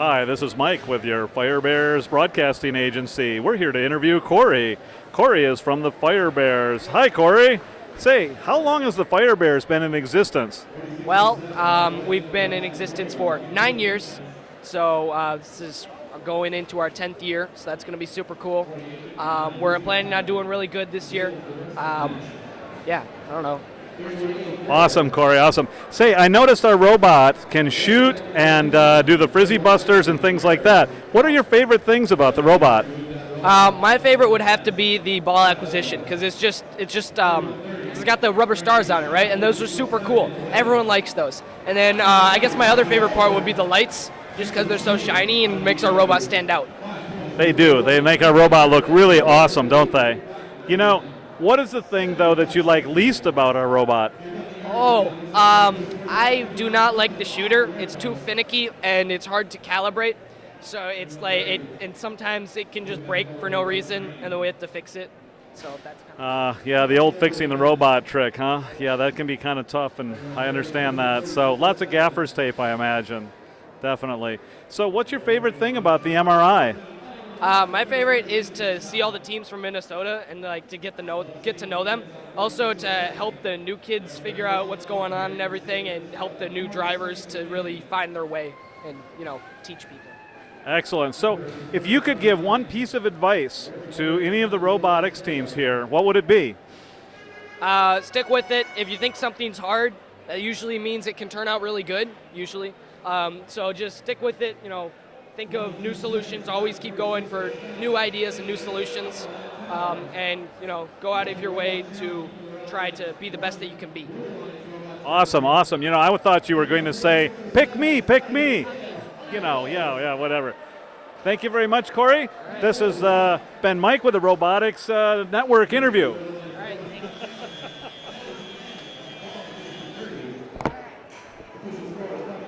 Hi, this is Mike with your Fire Bears Broadcasting Agency. We're here to interview Corey. Corey is from the Fire Bears. Hi, Corey. Say, how long has the Fire Bears been in existence? Well, um, we've been in existence for nine years, so uh, this is going into our 10th year, so that's going to be super cool. Um, we're planning on doing really good this year. Um, yeah, I don't know. Awesome, Corey. Awesome. Say, I noticed our robot can shoot and uh, do the frizzy busters and things like that. What are your favorite things about the robot? Uh, my favorite would have to be the ball acquisition because it's just it's just um, it's got the rubber stars on it, right? And those are super cool. Everyone likes those. And then uh, I guess my other favorite part would be the lights, just because they're so shiny and makes our robot stand out. They do. They make our robot look really awesome, don't they? You know, what is the thing though that you like least about our robot? Oh, um, I do not like the shooter. It's too finicky and it's hard to calibrate. So it's like it, and sometimes it can just break for no reason, and then we have to fix it. So that's kind of. Uh, yeah, the old fixing the robot trick, huh? Yeah, that can be kind of tough, and I understand that. So lots of gaffer's tape, I imagine. Definitely. So, what's your favorite thing about the MRI? Uh, my favorite is to see all the teams from Minnesota and like to get the know get to know them. Also to help the new kids figure out what's going on and everything, and help the new drivers to really find their way and you know teach people. Excellent. So, if you could give one piece of advice to any of the robotics teams here, what would it be? Uh, stick with it. If you think something's hard, that usually means it can turn out really good. Usually, um, so just stick with it. You know, think of new solutions. Always keep going for new ideas and new solutions, um, and you know, go out of your way to try to be the best that you can be. Awesome, awesome. You know, I thought you were going to say, "Pick me, pick me." You know, yeah, yeah, whatever. Thank you very much, Corey. Right. This has uh, been Mike with the Robotics uh, Network interview.